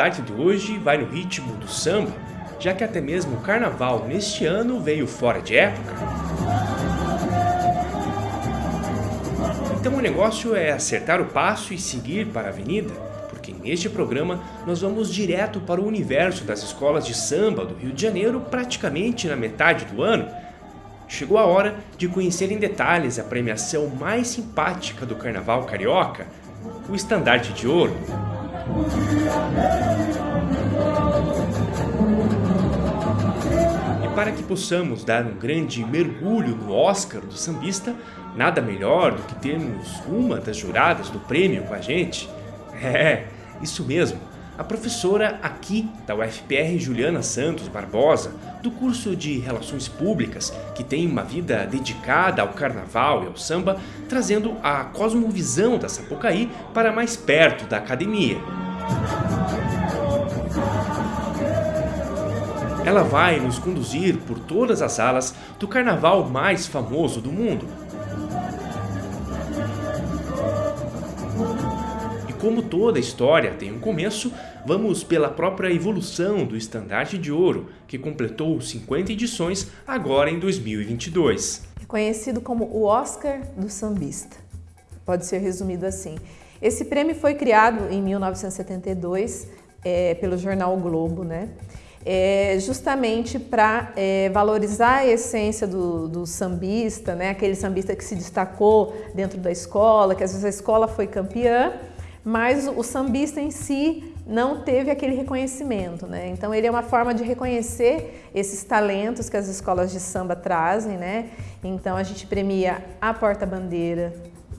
arte de hoje vai no ritmo do samba, já que até mesmo o carnaval neste ano veio fora de época. Então o negócio é acertar o passo e seguir para a avenida, porque neste programa nós vamos direto para o universo das escolas de samba do Rio de Janeiro praticamente na metade do ano. Chegou a hora de conhecer em detalhes a premiação mais simpática do Carnaval Carioca, o Estandarte de Ouro. E para que possamos dar um grande mergulho no Oscar do sambista, nada melhor do que termos uma das juradas do prêmio com a gente. É, isso mesmo, a professora aqui da UFPR Juliana Santos Barbosa, do curso de Relações Públicas, que tem uma vida dedicada ao carnaval e ao samba, trazendo a cosmovisão da Sapucaí para mais perto da academia. Ela vai nos conduzir por todas as salas do carnaval mais famoso do mundo. Como toda história tem um começo, vamos pela própria evolução do Estandarte de Ouro, que completou 50 edições agora em 2022. É conhecido como o Oscar do sambista. Pode ser resumido assim. Esse prêmio foi criado em 1972 é, pelo jornal o Globo, né? é, justamente para é, valorizar a essência do, do, sambista, né? aquele sambista que se destacou dentro da escola, que às vezes a escola foi campeã, mas o sambista em si não teve aquele reconhecimento. Né? Então ele é uma forma de reconhecer esses talentos que as escolas de samba trazem. Né? Então a gente premia a porta-bandeira,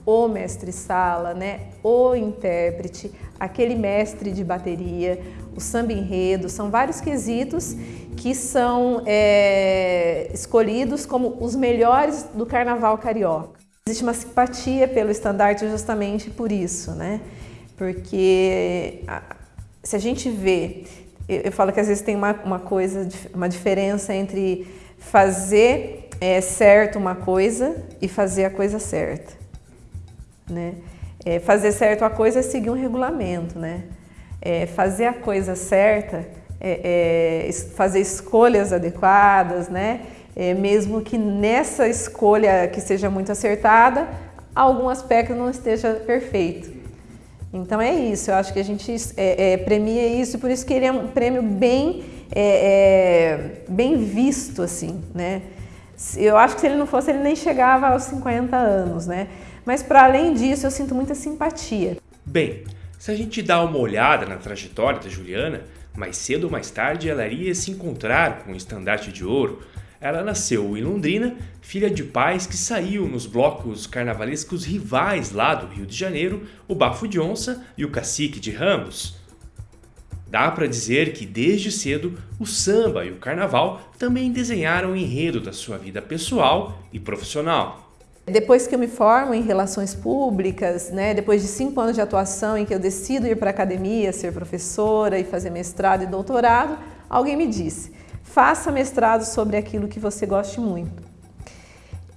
o mestre-sala, né? o intérprete, aquele mestre de bateria, o samba enredo, são vários quesitos que são é, escolhidos como os melhores do carnaval carioca. Existe uma simpatia pelo estandarte justamente por isso, né? Porque se a gente vê, eu, eu falo que às vezes tem uma, uma coisa, uma diferença entre fazer é, certo uma coisa e fazer a coisa certa, né? É, fazer certo a coisa é seguir um regulamento, né? É, fazer a coisa certa, é, é fazer escolhas adequadas, né? É, mesmo que nessa escolha que seja muito acertada, algum aspecto não esteja perfeito. Então é isso, eu acho que a gente é, premia isso, por isso que ele é um prêmio bem, bem visto, assim, né? Eu acho que se ele não fosse, ele nem chegava aos 50 anos, né? Mas para além disso, eu sinto muita simpatia. Bem, se a gente dá uma olhada na trajetória da Juliana, mais cedo ou mais tarde ela iria se encontrar com o estandarte de ouro. Ela nasceu em Londrina, filha de pais que saíam nos blocos carnavalescos rivais lá do Rio de Janeiro, o Bafo de Onça e o Cacique de Ramos. Dá para dizer que desde cedo o samba e o carnaval também desenharam o enredo da sua vida pessoal e profissional. Depois que eu me formo em relações públicas, né, depois de cinco anos de atuação em que eu decido ir para a academia, ser professora e fazer mestrado e doutorado, alguém me disse, faça mestrado sobre aquilo que você goste muito.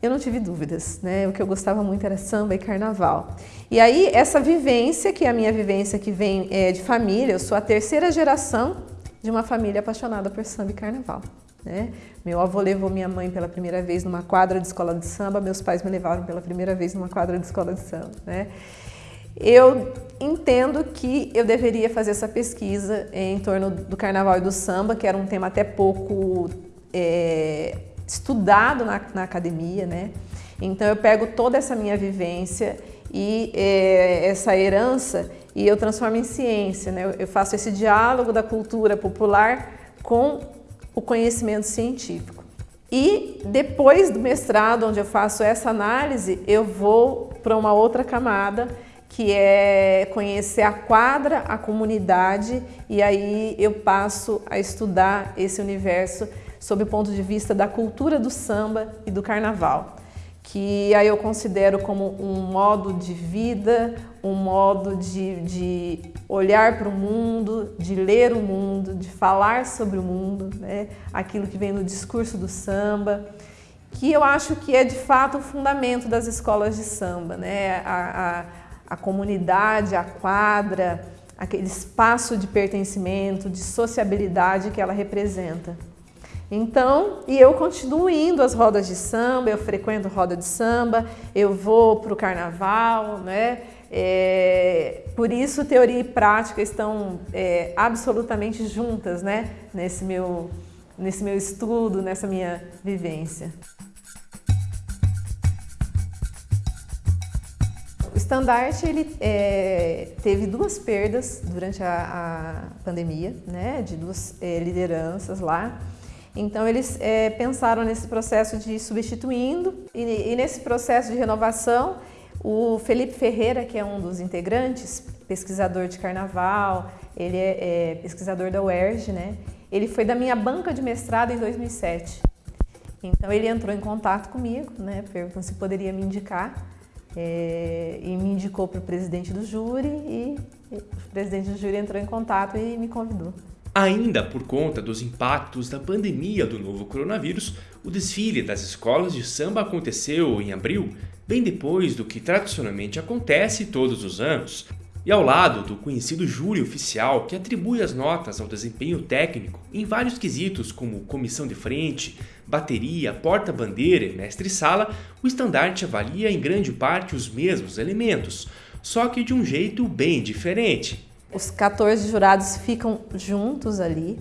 Eu não tive dúvidas, né? o que eu gostava muito era samba e carnaval. E aí essa vivência, que é a minha vivência que vem é, de família, eu sou a terceira geração de uma família apaixonada por samba e carnaval. Né? Meu avô levou minha mãe pela primeira vez numa quadra de escola de samba, meus pais me levaram pela primeira vez numa quadra de escola de samba. Né? Eu entendo que eu deveria fazer essa pesquisa em torno do carnaval e do samba, que era um tema até pouco é, estudado na, na, academia. Né? Então eu pego toda essa minha vivência e é, essa herança e eu transformo em ciência. Né? Eu faço esse diálogo da cultura popular com o conhecimento científico. E depois do mestrado, onde eu faço essa análise, eu vou para uma outra camada, que é conhecer a quadra, a comunidade, e aí eu passo a estudar esse universo sob o ponto de vista da cultura do samba e do carnaval que aí eu considero como um modo de vida, um modo de, de olhar para o mundo, de ler o mundo, de falar sobre o mundo, né? aquilo que vem no discurso do samba, que eu acho que é de fato o fundamento das escolas de samba, né? a, a, a comunidade, a quadra, aquele espaço de pertencimento, de sociabilidade que ela representa. Então, e eu continuo indo às rodas de samba, eu frequento roda de samba, eu vou para o carnaval, né? É, por isso, teoria e prática estão é, absolutamente juntas, né? Nesse meu, nesse meu estudo, nessa minha vivência. Estandarte ele é, teve duas perdas durante a, a pandemia, né, de duas é, lideranças lá. Então eles é, pensaram nesse processo de substituindo e, e, nesse processo de renovação o Felipe Ferreira, que é um dos integrantes, pesquisador de carnaval, ele é, é pesquisador da UERJ, né? Ele foi da minha banca de mestrado em 2007. Então ele entrou em contato comigo, né, perguntando se poderia me indicar é, e me indicou para o presidente do júri e, e o presidente do júri entrou em contato e me convidou. Ainda por conta dos impactos da pandemia do novo coronavírus, o desfile das escolas de samba aconteceu em abril, bem depois do que tradicionalmente acontece todos os anos, e ao lado do conhecido júri oficial que atribui as notas ao desempenho técnico em vários quesitos como comissão de frente, bateria, porta-bandeira e mestre-sala, o estandarte avalia em grande parte os mesmos elementos, só que de um jeito bem diferente. Os 14 jurados ficam juntos ali,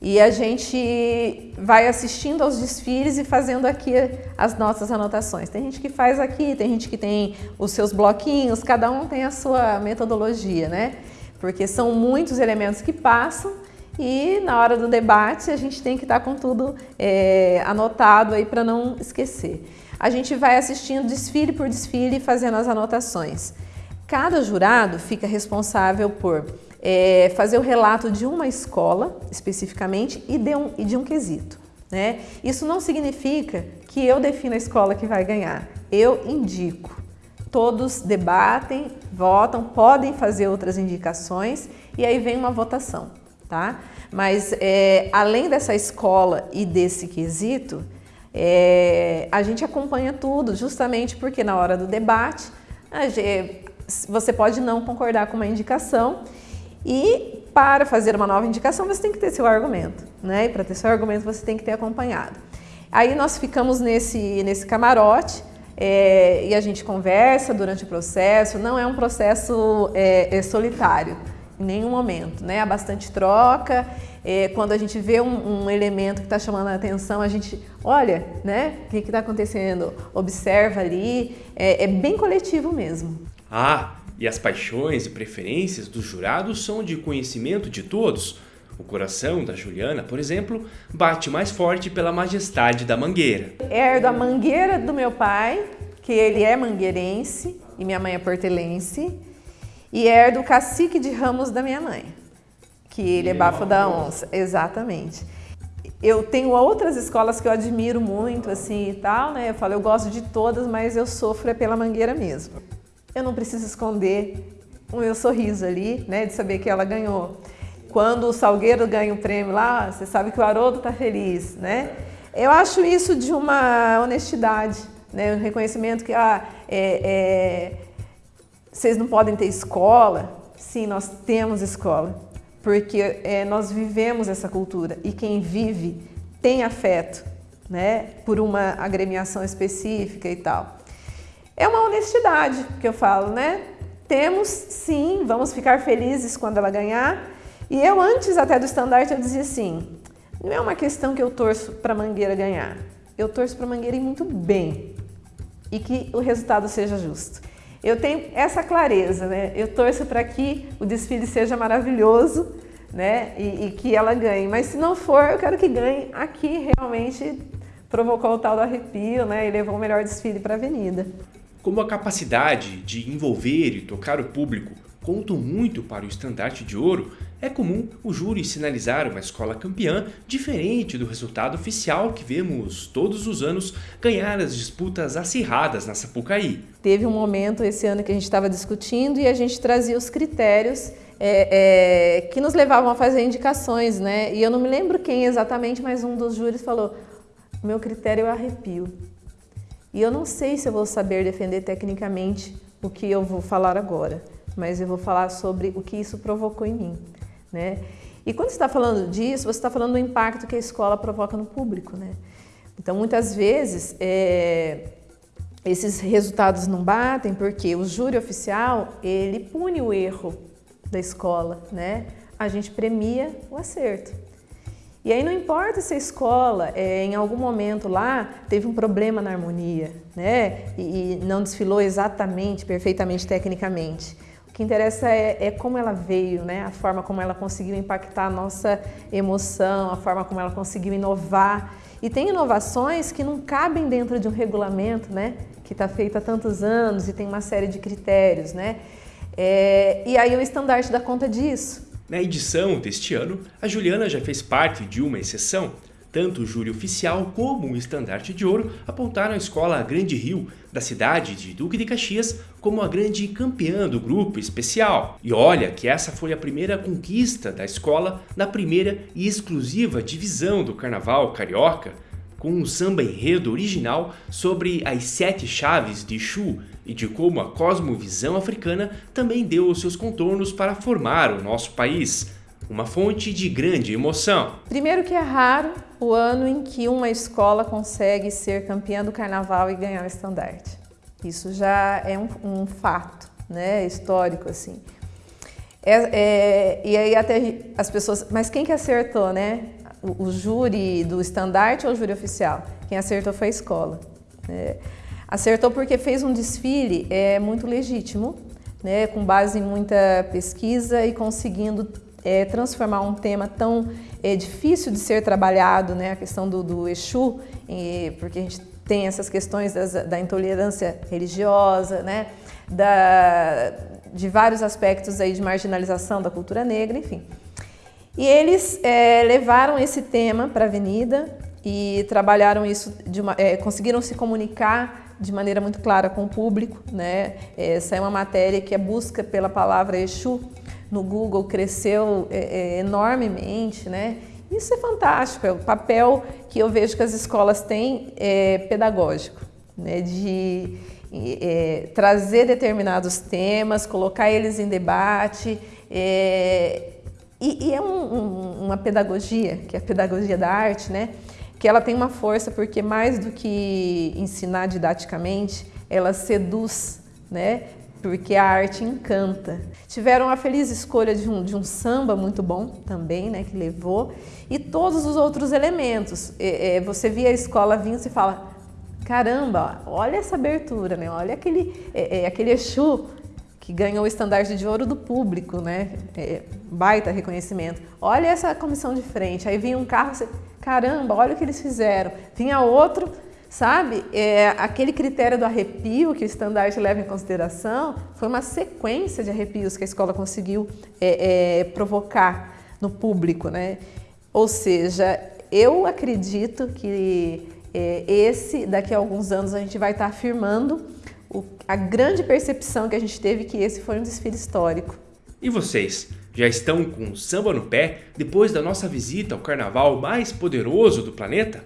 e a gente vai assistindo aos desfiles e fazendo aqui as nossas anotações. Tem gente que faz aqui, tem gente que tem os seus bloquinhos, cada um tem a sua metodologia, né? Porque são muitos elementos que passam e na hora do debate a gente tem que estar com tudo é, anotado aí para não esquecer. A gente vai assistindo desfile por desfile fazendo as anotações. Cada jurado fica responsável por é, fazer o relato de uma escola, especificamente, e de um, e de um quesito. Né? Isso não significa que eu defino a escola que vai ganhar. Eu indico. Todos debatem, votam, podem fazer outras indicações e aí vem uma votação. Tá? Mas é, além dessa escola e desse quesito, é, a gente acompanha tudo, justamente porque na hora do debate gente, você pode não concordar com uma indicação e para fazer uma nova indicação, você tem que ter seu argumento, né? E para ter seu argumento, você tem que ter acompanhado. Aí nós ficamos nesse, nesse camarote é, e a gente conversa durante o processo. Não é um processo é, é solitário, em nenhum momento, né? Há bastante troca. É, quando a gente vê um, um elemento que está chamando a atenção, a gente olha, né? O que está acontecendo? Observa ali. É, é bem coletivo mesmo. Ah, e as paixões e preferências dos jurados são de conhecimento de todos. O coração da Juliana, por exemplo, bate mais forte pela majestade da mangueira. Herdo a mangueira do meu pai, que ele é mangueirense e minha mãe é portelense, e herdo o cacique de ramos da minha mãe, que ele é bafo da onça, exatamente. Eu tenho outras escolas que eu admiro muito, assim, e tal, né? Eu falo, eu gosto de todas, mas eu sofro é pela mangueira mesmo eu não preciso esconder o meu sorriso ali, né, de saber que ela ganhou. Quando o Salgueiro ganha o prêmio lá, você sabe que o Haroldo está feliz, né? Eu acho isso de uma honestidade, né, um reconhecimento que ah, é, é, vocês não podem ter escola. Sim, nós temos escola, porque é, nós vivemos essa cultura e quem vive tem afeto, né, por uma agremiação específica e tal. É uma honestidade que eu falo, né? Temos sim, vamos ficar felizes quando ela ganhar. E eu antes até do estandarte eu dizia assim, não é uma questão que eu torço para a Mangueira ganhar. Eu torço para a Mangueira ir muito bem e que o resultado seja justo. Eu tenho essa clareza, né? Eu torço para que o desfile seja maravilhoso, né? E, e, que ela ganhe. Mas se não for, eu quero que ganhe aqui realmente provocou o tal do arrepio, né? E levou o melhor desfile para a avenida. Como a capacidade de envolver e tocar o público contam muito para o estandarte de ouro, é comum o júri sinalizar uma escola campeã diferente do resultado oficial que vemos todos os anos ganhar as disputas acirradas na Sapucaí. Teve um momento esse ano que a gente estava discutindo e a gente trazia os critérios é, é, que nos levavam a fazer indicações, né? E eu não me lembro quem exatamente, mas um dos júris falou: meu critério é arrepio. E eu não sei se eu vou saber defender tecnicamente o que eu vou falar agora, mas eu vou falar sobre o que isso provocou em mim. Né? E quando você está falando disso, você está falando do impacto que a escola provoca no público. Né? Então, muitas vezes, é, esses resultados não batem porque o júri oficial, ele pune o erro da escola, né? A gente premia o acerto. E aí não importa se a escola, é, em algum momento lá, teve um problema na harmonia, né? E, e não desfilou exatamente, perfeitamente, tecnicamente. Que interessa é, é, como ela veio, né? A forma como ela conseguiu impactar a nossa emoção, a forma como ela conseguiu inovar. E tem inovações que não cabem dentro de um regulamento, né? Que está feito há tantos anos e tem uma série de critérios, né? É, e aí o estandarte dá conta disso. Na edição deste ano, a Juliana já fez parte de uma exceção. Tanto o júri oficial como o estandarte de ouro apontaram a escola Grande Rio, da cidade de Duque de Caxias, como a grande campeã do grupo especial. E olha que essa foi a primeira conquista da escola na primeira e exclusiva divisão do Carnaval Carioca, com um samba enredo original sobre as sete chaves de Exu e de como a cosmovisão africana também deu os seus contornos para formar o nosso país. Uma fonte de grande emoção. Primeiro que é raro o ano em que uma escola consegue ser campeã do carnaval e ganhar o estandarte. Isso já é um, um fato né, histórico assim. É, é, e aí até as pessoas, mas quem que acertou, né? o, o júri do estandarte ou o júri oficial? Quem acertou foi a escola. É, acertou porque fez um desfile é, muito legítimo, né, com base em muita pesquisa e conseguindo é, transformar um tema tão é, difícil de ser trabalhado, né, a questão do, do Exu, porque a gente tem essas questões das, da intolerância religiosa, né, da, de vários aspectos aí de marginalização da cultura negra, enfim. E eles é, levaram esse tema para a avenida e trabalharam isso, uma, é, conseguiram se comunicar de maneira muito clara com o público. Né? Essa é uma matéria que a busca pela palavra Exu no Google cresceu é, é, enormemente. Né? Isso é fantástico, é o papel que eu vejo que as escolas têm é, pedagógico, né? de é, trazer determinados temas, colocar eles em debate, é, e, e é um, um, uma pedagogia, que é a pedagogia da arte, né? que ela tem uma força porque mais do que ensinar didaticamente, ela seduz, né? Porque a arte encanta. Tiveram a feliz escolha de um, de um samba muito bom também, né, que levou, e todos os outros elementos. É, é, você via a escola vindo e fala, caramba, olha essa abertura, né? olha aquele, é, é aquele Exu que ganhou o estandarte de ouro do público, né? É, baita reconhecimento. Olha essa comissão de frente. Aí vinha um carro, você, caramba, olha o que eles fizeram. Vinha outro, sabe? É, aquele critério do arrepio que o estandarte leva em consideração foi uma sequência de arrepios que a escola conseguiu é, é, provocar no público, né? Ou seja, eu acredito que é, esse, daqui a alguns anos, a gente vai estar afirmando o, a grande percepção que a gente teve que esse foi um desfile histórico. E vocês? Já estão com samba no pé depois da nossa visita ao carnaval mais poderoso do planeta?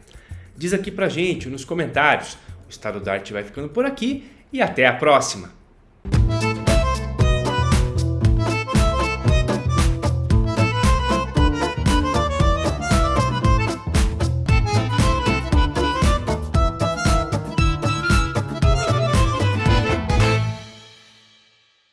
Diz aqui pra gente nos comentários. O Estado da Arte vai ficando por aqui e até a próxima!